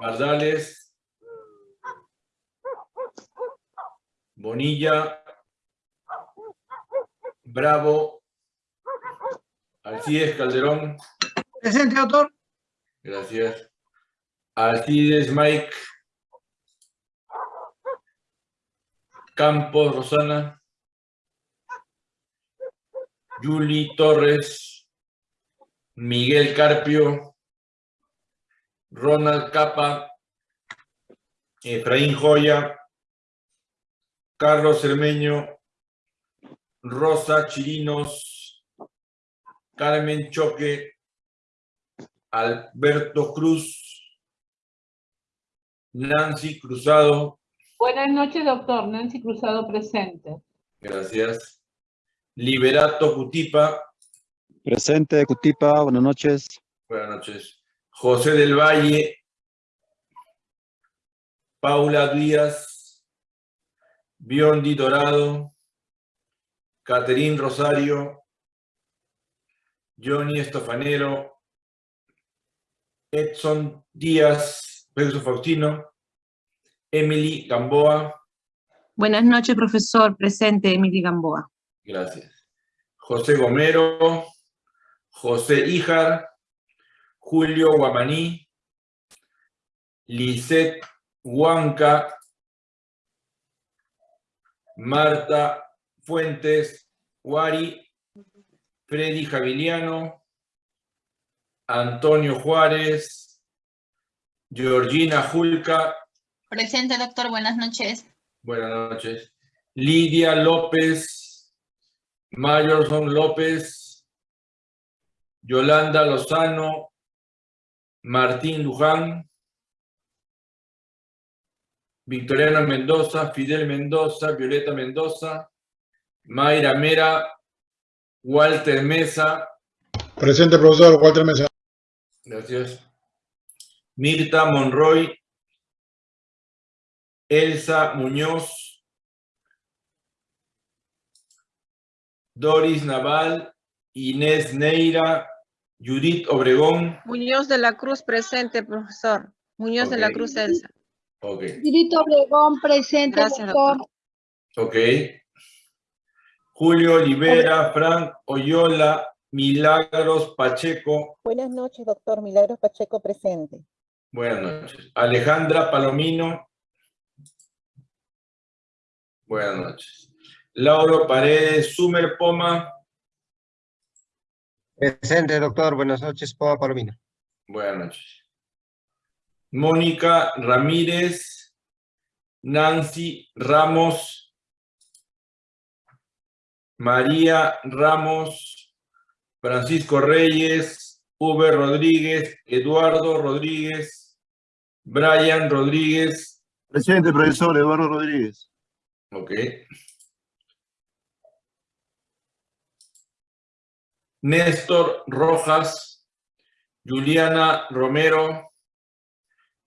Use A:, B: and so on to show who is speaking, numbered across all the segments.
A: Bardales. Bonilla. Bravo. Alcides Calderón.
B: Presente, doctor.
A: Gracias. Alcides Mike. Campos Rosana. Juli Torres. Miguel Carpio. Ronald Capa. Efraín Joya. Carlos Cermeño. Rosa Chirinos. Carmen Choque. Alberto Cruz. Nancy Cruzado.
C: Buenas noches, doctor. Nancy Cruzado presente.
A: Gracias. Liberato Cutipa.
D: Presente, Cutipa, buenas noches.
A: Buenas noches. José del Valle. Paula Díaz. Biondi Dorado. Caterín Rosario. Johnny Estofanero. Edson Díaz. Pedro Faustino. Emily Gamboa.
E: Buenas noches, profesor. Presente, Emily Gamboa.
A: Gracias. José Gomero, José Ijar, Julio Guamaní, Lisette Huanca, Marta Fuentes, Guari, Freddy Javiliano, Antonio Juárez, Georgina Julca,
F: Presente, doctor. Buenas noches.
A: Buenas noches. Lidia López, Mayorson López, Yolanda Lozano, Martín Luján, Victoriano Mendoza, Fidel Mendoza, Violeta Mendoza, Mayra Mera, Walter Mesa,
B: Presente, profesor. Walter Mesa.
A: gracias. Mirta Monroy, Elsa Muñoz, Doris Naval, Inés Neira, Judith Obregón.
E: Muñoz de la Cruz presente, profesor. Muñoz de la. Cruz Elsa.
A: Ok,
G: Dirito Obregón, presente,
E: Gracias,
G: doctor.
E: doctor.
A: ok. Julio Olivera, Frank Oyola, Milagros Pacheco.
H: Buenas noches, doctor Milagros Pacheco presente.
A: Buenas noches. Alejandra Palomino. Buenas noches. Lauro Paredes, Sumer Poma.
I: Presente, doctor. Buenas noches, Poma Palomino.
A: Buenas noches. Mónica Ramírez, Nancy Ramos, María Ramos, Francisco Reyes, Uber Rodríguez, Eduardo Rodríguez, Brian Rodríguez,
D: Presente, profesor Eduardo Rodríguez.
A: ok. Néstor Rojas, Juliana Romero,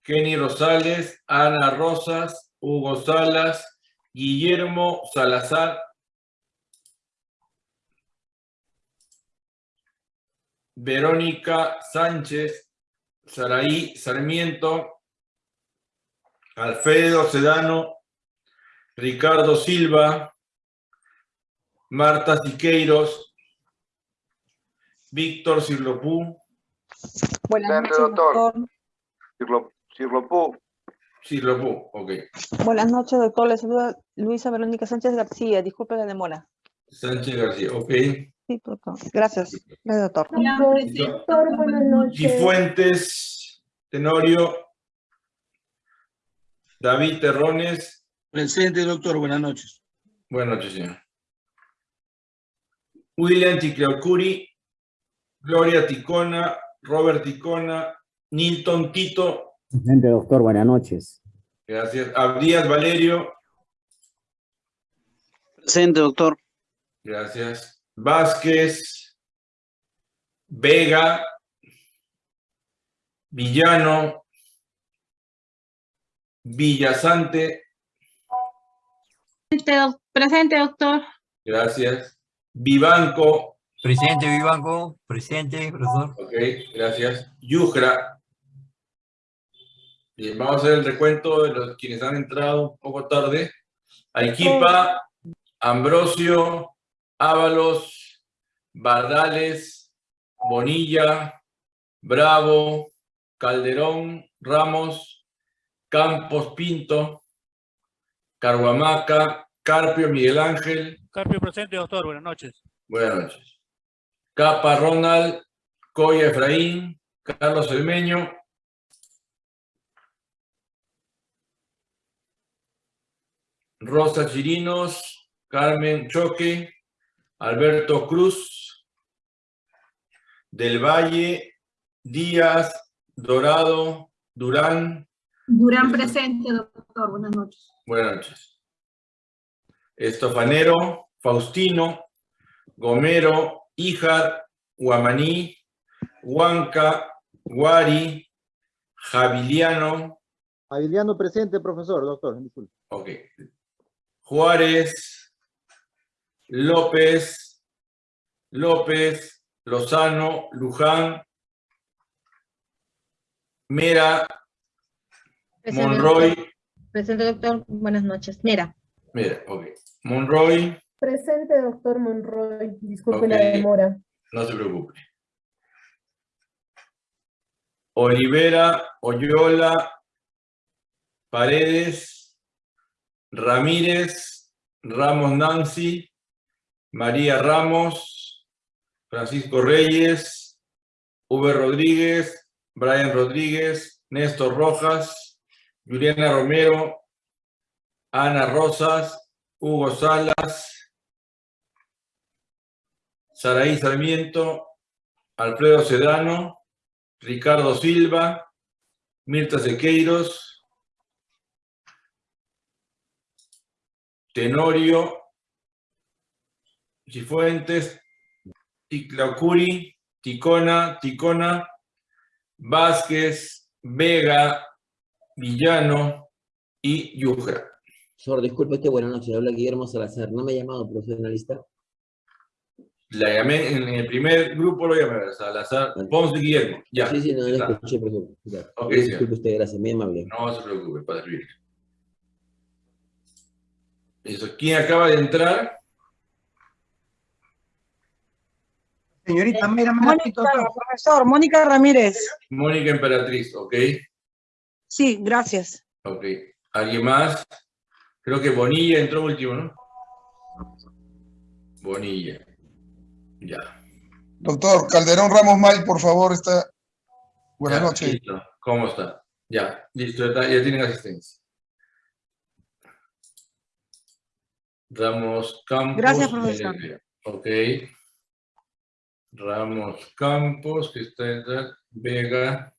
A: Jenny Rosales, Ana Rosas, Hugo Salas, Guillermo Salazar, Verónica Sánchez, Saraí Sarmiento, Alfredo Sedano, Ricardo Silva, Marta Siqueiros, Víctor Cirlopú,
J: Buenas noches,
I: doctor.
J: doctor.
I: Cirlo, Cirlopú.
A: Cirlopú, ok.
J: Buenas noches, doctor. Le saluda Luisa Verónica Sánchez García. Disculpe la demora.
A: Sánchez García, ok.
J: Sí, doctor. Gracias. Gracias, doctor.
G: Doctor, buenas noches.
A: Cifuentes, Tenorio, David Terrones,
B: Presente, doctor. Buenas noches.
A: buenas noches, señor. William Ticleocuri, Gloria Ticona, Robert Ticona, Nilton Tito,
K: Presente, doctor, buenas noches.
A: gracias. Abdías Valerio,
B: Presente, doctor.
A: gracias. Vázquez, Vega, Villano, Villasante,
F: Presente, doctor.
A: gracias. Vivanco,
L: Presente, Vivanco. Presente, profesor.
A: ok, gracias. Yujra, Bien, vamos a hacer el recuento de los quienes han entrado un poco tarde. Aiquipa, Ambrosio, Ábalos, Bardales, Bonilla, Bravo, Calderón, Ramos, Campos, Pinto, Carhuamaca, Carpio, Miguel Ángel.
L: Carpio presente, doctor. Buenas noches.
A: Buenas noches. Capa, Ronald, Coya, Efraín, Carlos Elmeño, Rosa Chirinos, Carmen Choque, Alberto Cruz, Del Valle, Díaz, Dorado, Durán.
E: Durán presente, doctor. Buenas noches.
A: Buenas noches. Estofanero, Faustino, Gomero, Ijar, Guamaní, Huanca, Guari, Javiliano,
K: Javiliano presente, profesor, doctor. disculpe.
A: ok, Juárez, López, López, Lozano, Luján, Mera, Monroy,
G: Presente, doctor. Buenas noches. Mira.
A: Mera, ok, Monroy,
G: Presente, doctor Monroy. Disculpe
A: la
G: demora.
A: no se preocupe. Olivera, Oyola, Paredes, Ramírez, Ramos Nancy, María Ramos, Francisco Reyes, V. Rodríguez, Brian Rodríguez, Néstor Rojas, Juliana Romero, Ana Rosas, Hugo Salas, Saraí Sarmiento, Alfredo Sedano, Ricardo Silva, Mirta Sequeiros, Tenorio, Cifuentes, Ticlaucuri, Ticona, Ticona, Vázquez, Vega, Villano y Yuja.
K: Profesor, disculpe buenas noches. Habla Guillermo Salazar. No me ha llamado profesionalista.
A: La llamé, en el primer grupo lo llamé, Salazar, Ponce Guillermo, ya.
K: Sí, sí, no,
A: está.
K: escuché, profesor. Ya.
A: Ok,
K: Disculpe usted, gracias. Muy amable.
A: No se preocupe, para servir. Eso, ¿quién acaba de entrar?
B: Señorita, mira,
J: Mónica, profesor, Mónica Ramírez.
A: Mónica Emperatriz, ok,
J: Sí, gracias.
A: ok. ¿Alguien más? Creo que Bonilla entró último, ¿no? Bonilla. Ya.
B: Doctor, Calderón Ramos May, por favor, está. Buenas
A: Ya,
B: noches.
A: listo. ¿Cómo está? Ya, listo, ya, ya tienen asistencia. Ramos Campos.
J: Gracias, profesor.
A: eh, Ok. Ramos Campos, que está en la- Vega.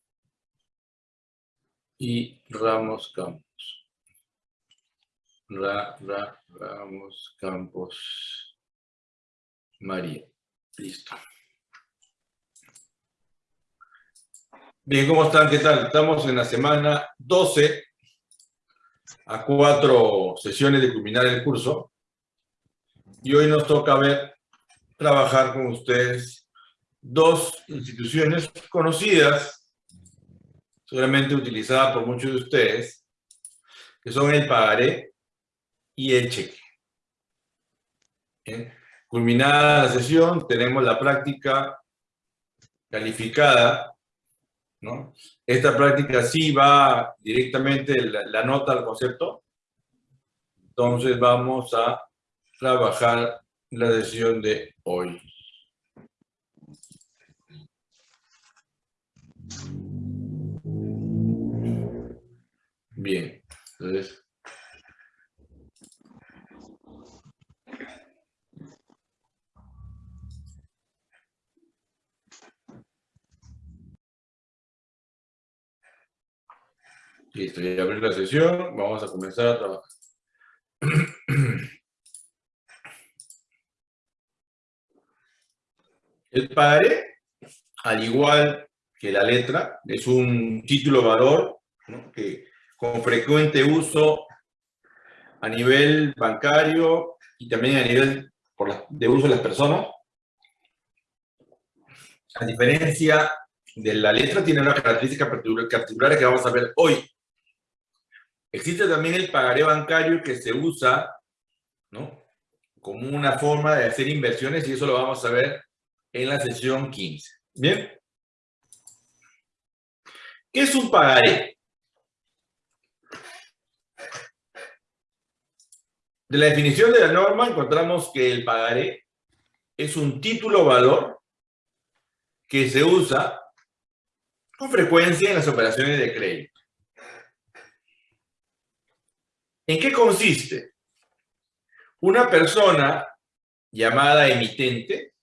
A: Y Ramos Campos. Ra, Ra, Ramos Campos. María. Listo. Bien, ¿cómo están? ¿Qué tal? Estamos en la semana 12, a cuatro sesiones de culminar el curso. Y hoy nos toca ver, trabajar con ustedes dos instituciones conocidas, seguramente utilizadas por muchos de ustedes, que son el pagaré y el cheque. Bien. Culminada la sesión, tenemos la práctica calificada. Esta práctica sí va directamente la, la nota al concepto. Entonces vamos a trabajar la sesión de hoy. Bien, entonces... Listo, ya abrí la sesión, vamos a comenzar a trabajar. El padre, al igual que la letra, es un título valor ¿no? que con frecuente uso a nivel bancario y también a nivel por de uso de las personas. A diferencia de la letra, tiene una característica particular que vamos a ver hoy Existe también el pagaré bancario que se usa. Como una forma de hacer inversiones y eso lo vamos a ver en la sesión 15. ¿Bien? ¿Qué es un pagaré? De la definición de la norma encontramos que el pagaré es un título valor que se usa con frecuencia en las operaciones de crédito. ¿En qué consiste? Una persona llamada emitente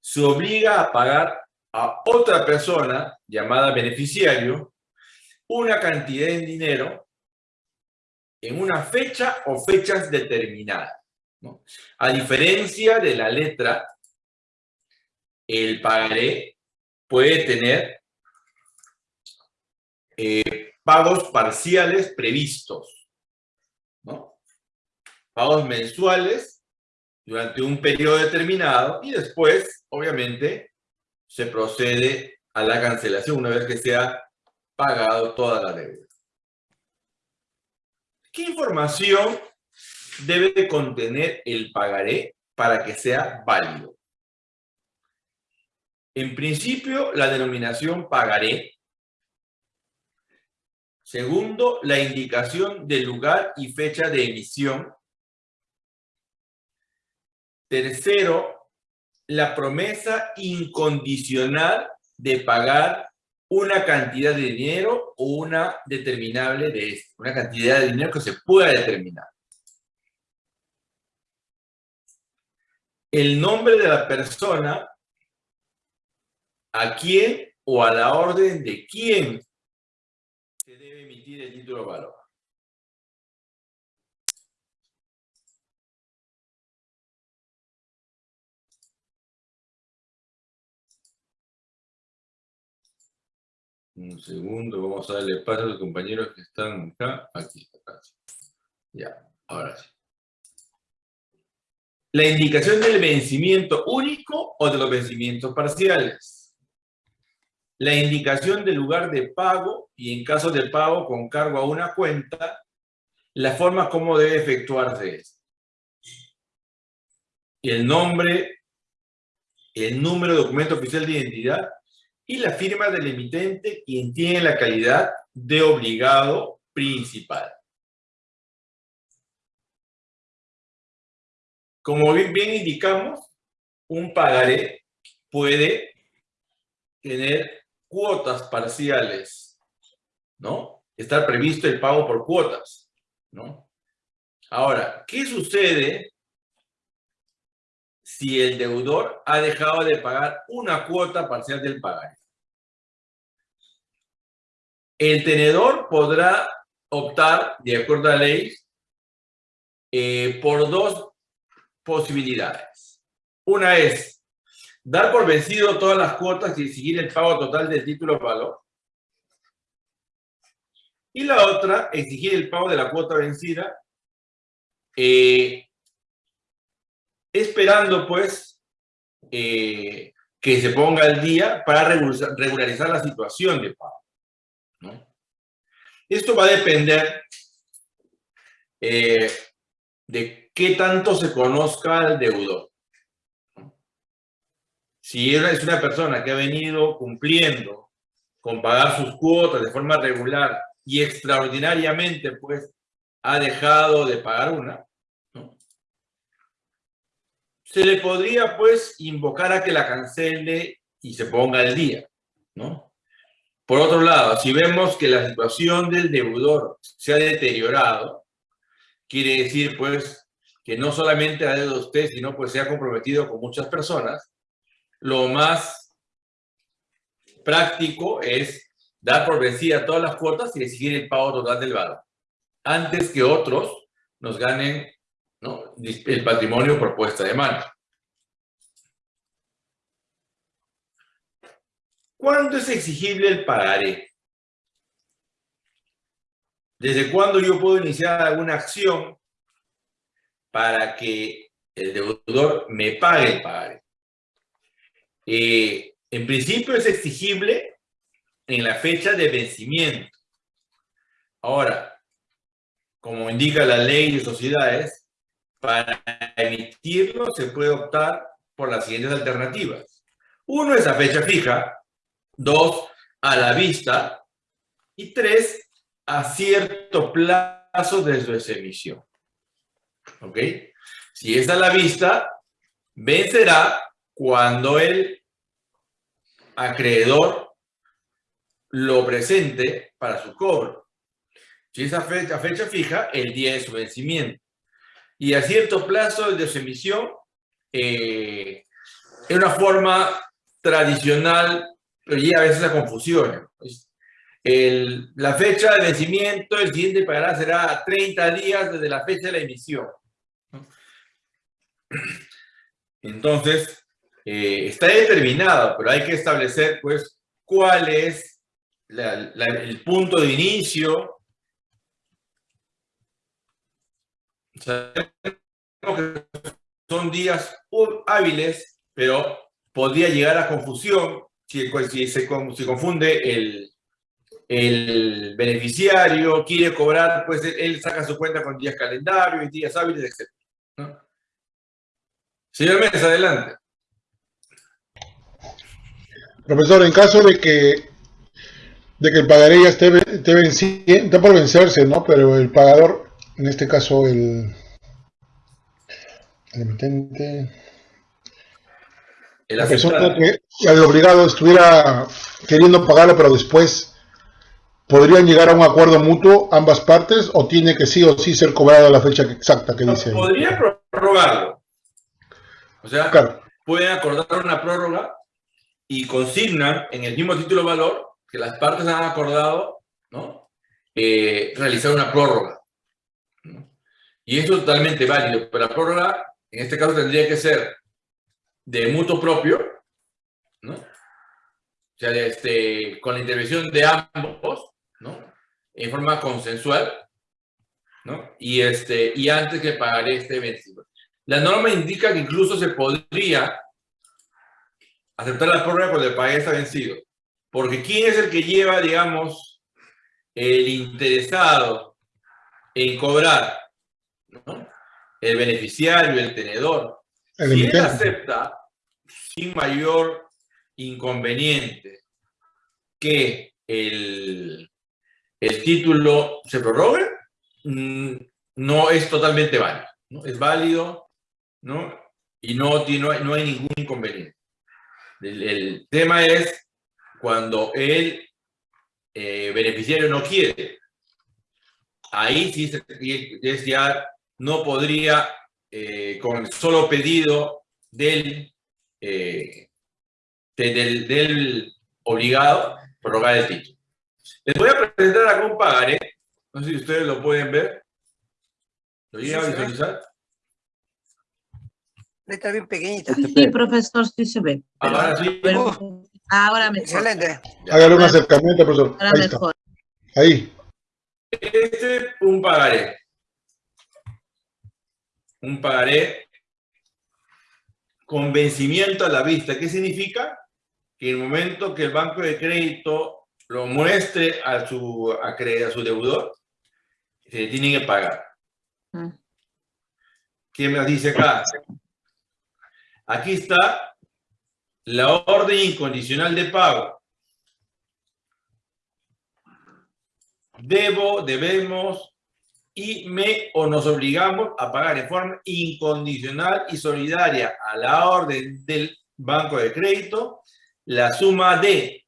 A: se obliga a pagar a otra persona llamada beneficiario una cantidad de dinero en una fecha o fechas determinadas. A diferencia de la letra, el pagaré puede tener eh, pagos parciales previstos. Pagos mensuales durante un periodo determinado y después, obviamente, se procede a la cancelación una vez que se ha pagado toda la deuda. ¿Qué información debe de contener el pagaré para que sea válido? En principio, la denominación pagaré. Segundo, la indicación del lugar y fecha de emisión. Tercero, la promesa incondicional de pagar una cantidad de dinero o una determinable de esto, una cantidad de dinero que se pueda determinar. El nombre de la persona a quién o a la orden de quién se debe emitir el título de valor. Un segundo, vamos a darle paso a los compañeros que están acá, aquí, acá. Ya, ahora sí. La indicación del vencimiento único o de los vencimientos parciales. La indicación del lugar de pago y en caso de pago con cargo a una cuenta, la forma como debe efectuarse esto. Y el nombre, el número de documento oficial de identidad y la firma del emitente quien tiene la calidad de obligado principal. Como bien, indicamos, un pagaré puede tener cuotas parciales, ¿no? Estar previsto el pago por cuotas, ¿no? Ahora, ¿qué sucede si el deudor ha dejado de pagar una cuota parcial del pagaré? El tenedor podrá optar, de acuerdo a la ley, eh, por dos posibilidades. Una es dar por vencido todas las cuotas y exigir el pago total del título valor. Y la otra, exigir el pago de la cuota vencida, eh, esperando pues eh, que se ponga al día para regularizar la situación de pago. Esto va a depender eh, de qué tanto se conozca al deudor. Si es una persona que ha venido cumpliendo con pagar sus cuotas de forma regular y extraordinariamente pues ha dejado de pagar una, se le podría pues invocar a que la cancele y se ponga al día, ¿no? Por otro lado, si vemos que la situación del deudor se ha deteriorado, quiere decir pues que no solamente ha deuda usted, sino pues se ha comprometido con muchas personas, lo más práctico es dar por vencida todas las cuotas y exigir el pago total del valor, antes que otros nos ganen el patrimonio propuesta de mano. ¿Cuándo es exigible el pagaré? ¿Desde cuándo yo puedo iniciar alguna acción para que el deudor me pague el pagaré. Eh, en principio es exigible en la fecha de vencimiento. Ahora, como indica la ley de sociedades, para emitirlo se puede optar por las siguientes alternativas. Uno es a fecha fija, dos, a la vista, y tres, a cierto plazo desde su emisión. ¿Ok? Si es a la vista, vencerá cuando el acreedor lo presente para su cobro. Si es a fecha, fecha fija, el día de su vencimiento. Y a cierto plazo de su emisión, eh, es una forma tradicional, pero ya a veces a confusión. La fecha de vencimiento, el siguiente pagará será 30 días desde la fecha de la emisión. Entonces, eh, está determinado, pero hay que establecer, pues, cuál es el punto de inicio. Son días hábiles, pero podría llegar a confusión si, se confunde el, el beneficiario, quiere cobrar, pues él saca su cuenta con días calendarios, días hábiles, etc. ¿no? Señor Mesa, adelante.
B: Profesor, en caso de que de que el pagaré ya esté, esté, está por vencerse, ¿no? Pero el pagador, en este caso el, el emitente,
A: el
B: la persona que el obligado estuviera queriendo pagarlo, pero después podrían llegar a un acuerdo mutuo ambas partes o tiene que sí o sí ser cobrado a la fecha exacta que dice.
A: Podría prorrogarlo. O sea, claro. pueden acordar una prórroga y consignan en el mismo título valor que las partes han acordado ¿no? Eh, realizar una prórroga. Y eso es totalmente válido, pero la prórroga en este caso tendría que ser de mutuo propio, ¿no? O sea, este, con la intervención de ambos, ¿no? En forma consensual, ¿no? Y, este, y antes que pagaré este vencido. La norma indica que incluso se podría aceptar la prórroga cuando el pague está vencido. Porque ¿quién es el que lleva, digamos, el interesado en cobrar? ¿No? El beneficiario, el tenedor. El si él acepta sin mayor inconveniente que el, el título se prorrogue, no es totalmente válido. ¿no? Es válido ¿no? y no, tiene, no hay ningún inconveniente. El, el tema es cuando el eh, beneficiario no quiere. Ahí sí es ya no podría, eh, con el solo pedido del, eh, de, del, del, obligado, prorrogar el título. Les voy a presentar acá un pagaré. No sé si ustedes lo pueden ver. ¿Lo llegan a visualizar?
M: Está bien pequeñita.
E: Sí, profesor, sí se ve.
A: Ahora sí.
E: Pero, ahora mejor.
M: Excelente.
B: Hágale un acercamiento, profesor.
E: Ahora
B: Ahí
E: mejor.
B: Está. Ahí.
A: Este es un pagaré. Un pagaré con vencimiento a la vista. ¿Qué significa? Que en el momento que el banco de crédito lo muestre a su, a, a su deudor, se le tiene que pagar.
E: Mm.
A: ¿Qué me dice acá? Aquí está la orden incondicional de pago. Debo, debemos y me o nos obligamos a pagar en forma incondicional y solidaria a la orden del banco de crédito la suma de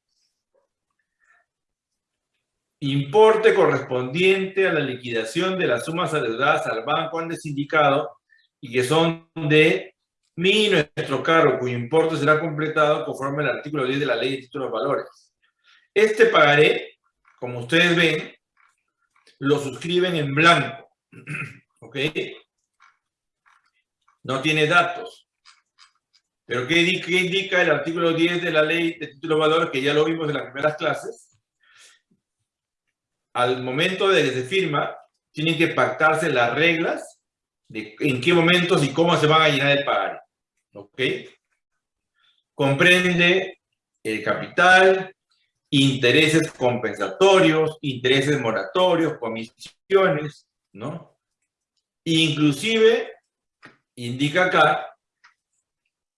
A: importe correspondiente a la liquidación de las sumas adeudadas al banco antes indicado y que son de mi nuestro cargo, cuyo importe será completado conforme al artículo 10 de la Ley de Títulos Valores. Este pagaré, como ustedes ven, lo suscriben en blanco. ¿Ok? No tiene datos. Pero ¿qué, indica el artículo 10 de la Ley de Títulos de Valores, que ya lo vimos en las primeras clases? Al momento de que se firma, tienen que pactarse las reglas de en qué momentos y cómo se van a llenar el pagaré. ¿Ok? Comprende el capital, intereses compensatorios, intereses moratorios, comisiones, ¿no? Inclusive, indica acá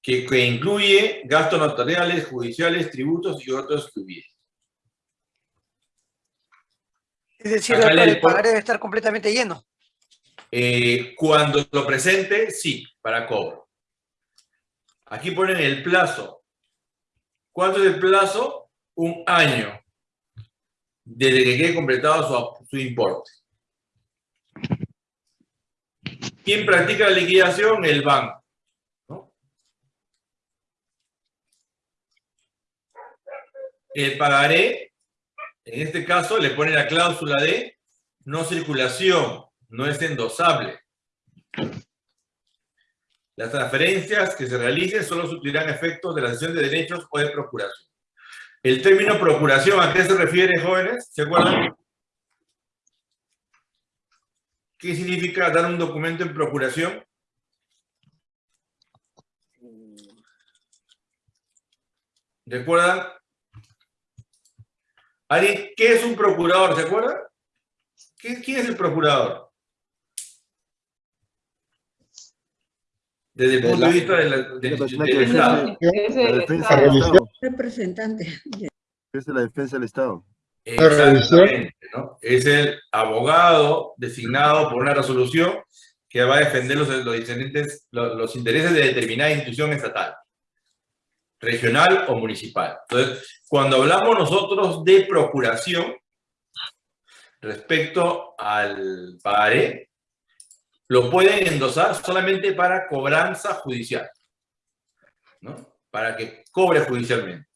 A: que, que incluye gastos notariales, judiciales, tributos y otros que hubiera.
M: Es decir, doctor, el pagaré debe estar completamente lleno.
A: Eh, cuando lo presente, sí, para cobro. Aquí ponen el plazo. ¿Cuánto es el plazo? Un año. Desde que quede completado su, importe. ¿Quién practica la liquidación? El banco. El pagaré, en este caso, le pone la cláusula de no circulación, no es endosable. Las transferencias que se realicen solo suplirán efectos de la cesión de derechos o de procuración. El término procuración, ¿a qué se refiere, jóvenes? ¿Se acuerdan? ¿Qué significa dar un documento en procuración? ¿Recuerdan? Ari, ¿qué es un procurador? ¿Se acuerdan? ¿Qué- ¿Quién es el procurador? Desde el punto de vista de la-
D: de
A: del,
D: la persona
A: del
D: que
A: Estado.
D: defiende
C: Es
D: la defensa del Estado.
J: Representante.
D: Es la defensa del Estado.
A: Exactamente, ¿no? Es el abogado designado por una resolución que va a defender los, los, diferentes- los, los intereses de determinada institución estatal, regional o municipal. Entonces, cuando hablamos nosotros de procuración respecto al pagaré, lo pueden endosar solamente para cobranza judicial, ¿no? Para que cobre judicialmente.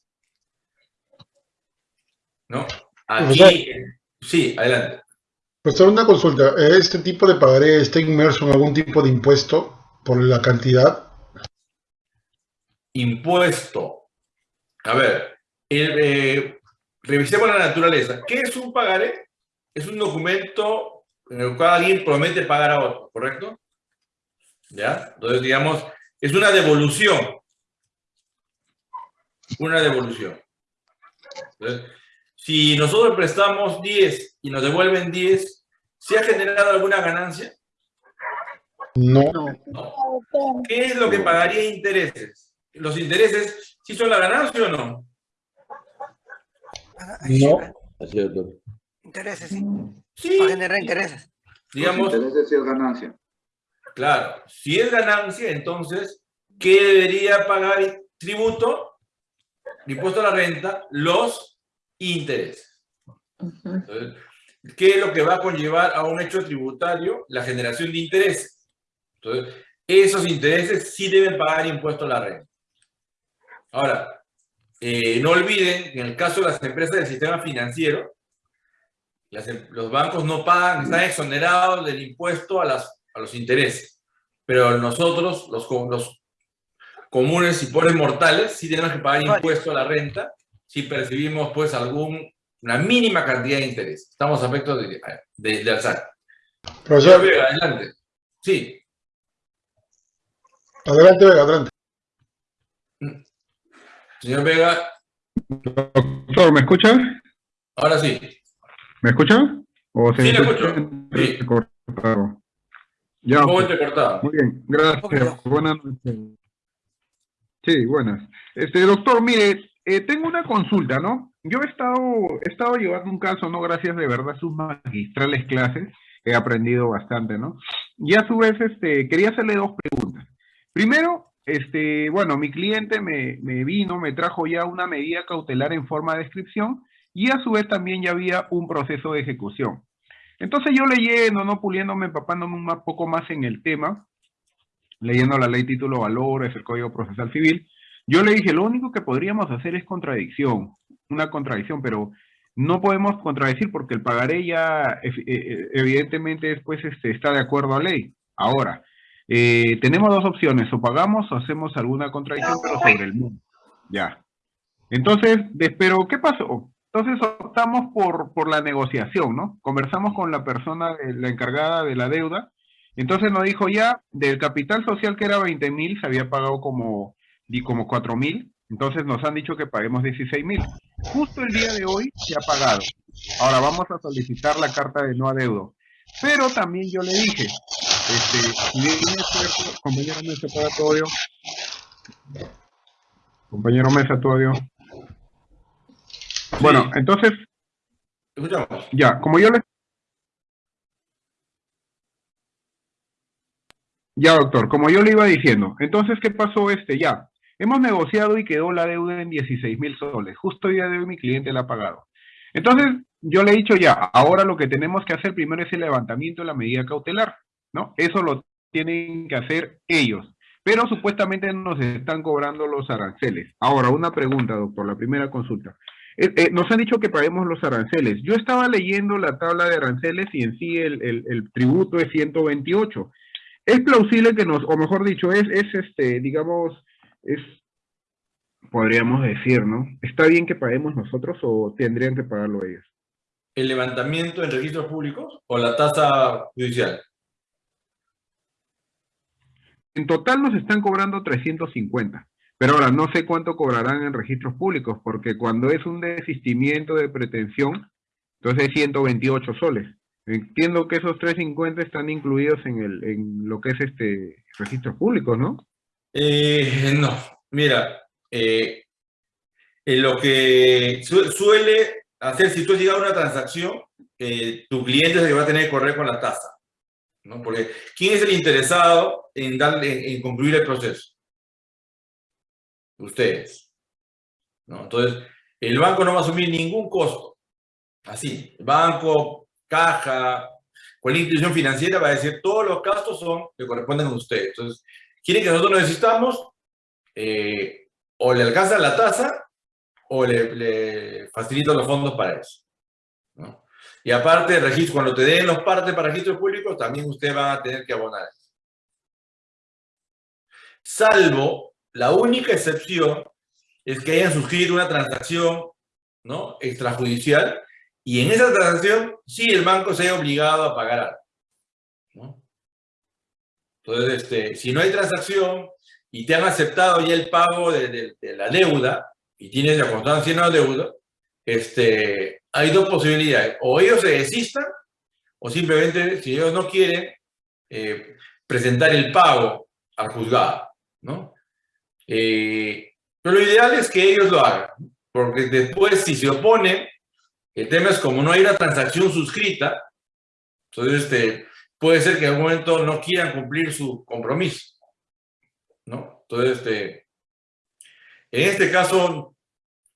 A: ¿No? Aquí, sí, adelante.
B: Profesor, una consulta. ¿Este tipo de pagaré está inmerso en algún tipo de impuesto por la cantidad?
A: Impuesto. A ver, el, eh, revisemos la naturaleza. ¿Qué es un pagaré? Es un documento en el cual alguien promete pagar a otro, ¿correcto? ¿Ya? Entonces, digamos, es una devolución. Una devolución. Entonces, si nosotros prestamos 10 y nos devuelven 10, ¿se ha generado alguna ganancia?
B: No.
A: No. ¿Qué es lo que pagaría intereses? ¿Los intereses sí son la ganancia o no?
B: No.
K: Es, doctor.
M: Intereses, sí.
A: Sí.
M: Va a generar intereses.
A: Digamos,
N: es ganancia.
A: claro, si es ganancia, entonces, ¿qué debería pagar tributo? Impuesto a la renta, los intereses. Entonces, ¿Qué es lo que va a conllevar a un hecho tributario? La generación de intereses. Entonces, esos intereses sí deben pagar impuesto a la renta. Ahora, eh, no olviden que en el caso de las empresas del sistema financiero, las los bancos no pagan, están exonerados del impuesto a, las, a los intereses. Pero nosotros, los, los comunes y pobres mortales, sí tenemos que pagar impuesto a la renta si percibimos pues algún, una mínima cantidad de interés. Estamos a efectos de, de, de alzar.
B: Profesor.
A: Señor Vega, adelante. Sí.
B: Adelante, Vega, adelante.
A: Señor Vega,
O: Doctor, ¿me escucha?
A: ahora sí.
O: ¿Me escucha? ¿O se
A: Sí,
O: escucha
A: escucho.
O: Ya,
A: Un poco
O: pues.
A: entrecortado.
O: Muy bien, gracias. Buenas noches. Sí, buenas. Este, doctor, mire, eh, tengo una consulta, ¿no? Yo he estado, he estado llevando un caso, ¿no? Gracias de verdad a sus magistrales clases, he aprendido bastante, ¿no? Y a su vez, este, quería hacerle dos preguntas. Primero, este, bueno, mi cliente me, me vino, me trajo ya una medida cautelar en forma de descripción y a su vez también ya había un proceso de ejecución. Entonces yo leyendo, no puliéndome, empapándome un poco más en el tema, leyendo la ley título valores, el código procesal civil, yo le dije, lo único que podríamos hacer es contradicción, una contradicción, pero no podemos contradecir porque el pagaré ya ev- eh, eh, evidentemente después este, está de acuerdo a ley. Ahora, eh, tenemos dos opciones, o pagamos o hacemos alguna contradicción, pero sobre el mundo. Ya. Entonces, pero ¿qué pasó? Entonces optamos por, por la negociación, ¿no? Conversamos con la persona, eh, la encargada de la deuda, entonces nos dijo ya, del capital social que era 20 mil, se había pagado como, como 4 mil, entonces nos han dicho que paguemos 16 mil. Justo el día de hoy se ha pagado. Ahora vamos a solicitar la carta de no adeudo. Pero también yo le dije, este, bien cierto, compañero Mesa, audio. Compañero Mesa, tu Bueno, entonces,
A: Escuchamos.
O: ya, como yo le... Ya, doctor, como yo le iba diciendo, entonces, ¿qué pasó este? Ya, hemos negociado y quedó la deuda en 16 mil soles. Justo el día de hoy mi cliente la ha pagado. Entonces, yo le he dicho ya, ahora lo que tenemos que hacer primero es el levantamiento de la medida cautelar, ¿no? Eso lo tienen que hacer ellos. Pero supuestamente nos están cobrando los aranceles. Ahora, una pregunta, doctor, la primera consulta. Eh, eh, nos han dicho que paguemos los aranceles. Yo estaba leyendo la tabla de aranceles y en sí el, el- el tributo es 128. Es plausible que nos, o mejor dicho, es, es este, digamos, es, podríamos decir, ¿no? ¿Está bien que paguemos nosotros o tendrían que pagarlo ellos?
A: ¿El levantamiento en registros públicos o la tasa judicial?
O: En total nos están cobrando 350. Pero ahora no sé cuánto cobrarán en registros públicos, porque cuando es un desistimiento de pretensión, entonces es 128 soles. Entiendo que esos 350 están incluidos en, el, en lo que es este registros públicos, ¿no?
A: Eh, no, mira, eh, en lo que su- suele hacer, si tú has llegado a una transacción, eh, tu cliente que va a tener que correr con la tasa, ¿no? Porque ¿quién es el interesado en, darle, en concluir el proceso? Ustedes. Entonces, el banco no va a asumir ningún costo, así, banco, caja, cualquier institución financiera va a decir todos los gastos son, le corresponden a ustedes. Entonces, quieren que nosotros necesitamos, eh, o le alcanza la tasa o le, facilito los fondos para eso. Y aparte, registro, cuando te den los partes para registros públicos, también usted va a tener que abonar. Salvo, la única excepción es que hayan suscrito una transacción ¿no? extrajudicial y en esa transacción sí el banco se haya obligado a pagar algo. ¿no? Entonces, este, si no hay transacción y te han aceptado ya el pago de, de- de la deuda y tienes la constancia en la deuda, este, hay dos posibilidades. O ellos se desistan o simplemente, si ellos no quieren, eh, presentar el pago al juzgado. ¿no? Eh, pero lo ideal es que ellos lo hagan, porque después si se oponen, el tema es como no hay una transacción suscrita, entonces este, puede ser que en algún momento no quieran cumplir su compromiso. ¿no? Entonces, este, en este caso,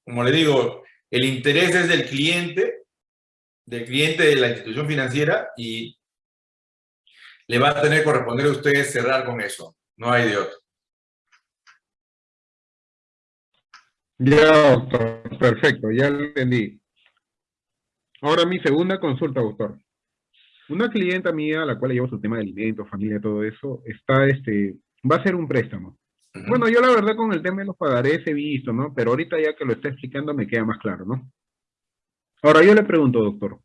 A: como le digo, el interés es del cliente, del cliente de la institución financiera y le va a tener que corresponder a ustedes cerrar con eso. No hay de otro.
O: Ya, doctor, perfecto, ya lo entendí. Ahora mi segunda consulta, doctor. Una clienta mía, a la cual le llevo su tema de alimentos, familia, todo eso, está, este, va a hacer un préstamo. Bueno, yo la verdad con el tema de los pagarés he visto, ¿no? Pero ahorita ya que lo está explicando me queda más claro, ¿no? Ahora yo le pregunto, doctor,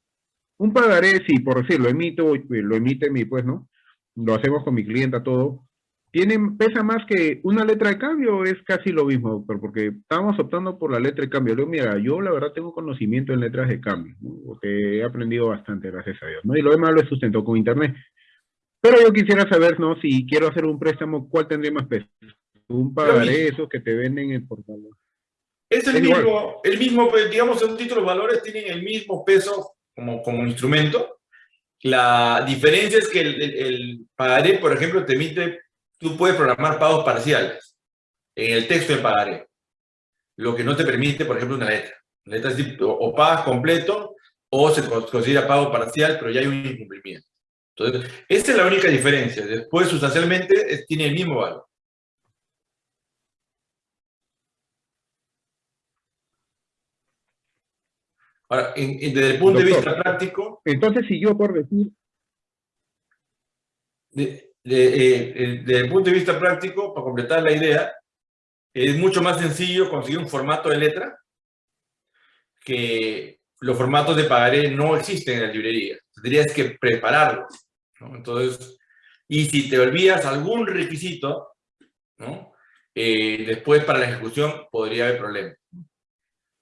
O: un pagaré, si por decirlo, emito, lo emite mi, pues, ¿no? Lo hacemos con mi clienta, todo. ¿Tiene, pesa más que una letra de cambio o es casi lo mismo, doctor? Porque estábamos optando por la letra de cambio. Le digo, mira, yo la verdad tengo conocimiento en letras de cambio, ¿no? Porque he aprendido bastante, gracias a Dios, ¿no? Y lo demás lo he sustentado con internet. Pero yo quisiera saber, ¿no? Si quiero hacer un préstamo, ¿cuál tendría más peso? Un pagaré, esos que te venden en el portal.
A: Es el
O: Es igual.
A: mismo, el mismo, pues, digamos, un título de valores tienen el mismo peso como, como instrumento. La diferencia es que el, el- el pagaré, por ejemplo, te emite, tú puedes programar pagos parciales en el texto del pagaré. Lo que no te permite, por ejemplo, una letra. La letra es decir, o, pagas completo o se con- considera pago parcial, pero ya hay un incumplimiento. Entonces, esa es la única diferencia. Después, sustancialmente, tiene el mismo valor. Ahora, en- en- desde el punto de vista práctico,
O: Entonces, si yo por decir,
A: de- de- desde el punto de vista práctico, para completar la idea, es mucho más sencillo conseguir un formato de letra que los formatos de pagaré no existen en la librería. Tendrías que prepararlos. ¿no? Entonces, y si te olvidas algún requisito, ¿no? Eh, después para la ejecución podría haber problemas.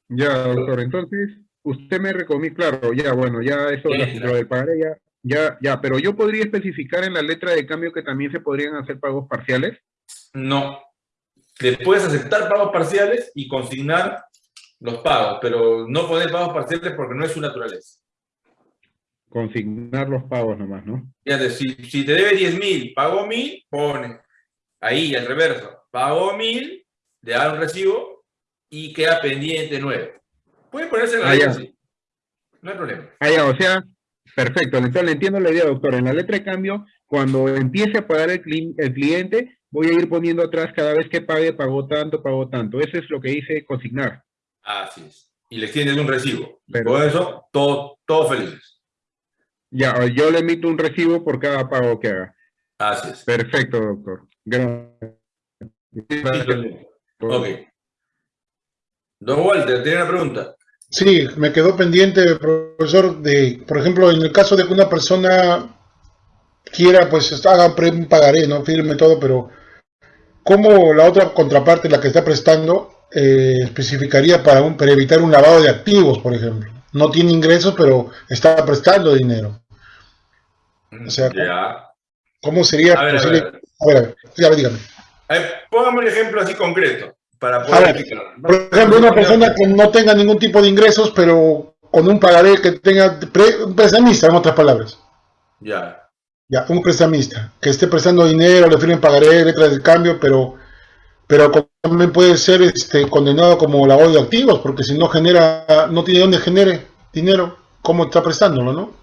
O: ya, doctor, entonces, usted me recomienda, claro, ya, bueno, ya eso, lo del pagaré ya, Ya, ya, pero yo podría especificar en la letra de cambio que también se podrían hacer pagos parciales.
A: No. Le puedes aceptar pagos parciales y consignar los pagos, pero no poner pagos parciales porque no es su naturaleza.
O: Consignar los pagos nomás, ¿no?
A: Fíjate, si, si te debe 10 mil, pagó mil, pone ahí al reverso, pagó mil, le da un recibo y queda pendiente 9. Puede ponerse en la
O: Ah,
A: así. No hay problema.
O: Ah, ya, o sea, perfecto. Entonces le entiendo la idea, doctor. En la letra de cambio, cuando empiece a pagar el, cli- el cliente, voy a ir poniendo atrás cada vez que pague, pagó tanto, pagó tanto. Eso es lo que dice consignar.
A: Así es. Y le extiendes un recibo.
O: Pero-
A: con eso, todo, todos felices.
O: Ya, yo le emito un recibo por cada pago que haga.
A: Así es.
O: Perfecto, doctor. Gracias.
A: Ok. Don Walter, tiene una pregunta.
B: Sí, me quedó pendiente, profesor, de, por ejemplo, en el caso de que una persona quiera, pues, haga un pagaré, ¿no? Firme todo, pero ¿cómo la otra contraparte, la que está prestando, eh, especificaría para, un, para evitar un lavado de activos, por ejemplo? No tiene ingresos, pero está prestando dinero. O sea,
A: Ya.
B: ¿cómo sería
A: A ver, a
B: posible?
A: ver.
B: A ver, a ver, dígame.
A: A ver, póngame un ejemplo así concreto para poder explicar.
B: por ejemplo, una persona que no tenga ningún tipo de ingresos, pero con un pagaré que tenga, pre- un prestamista, en otras palabras.
A: Ya.
B: Ya, un prestamista, que esté prestando dinero, le firmen pagaré, letras de cambio, pero, pero también puede ser este, condenado como lavado de activos, porque si no genera, no tiene dónde genere dinero, ¿cómo está prestándolo, no?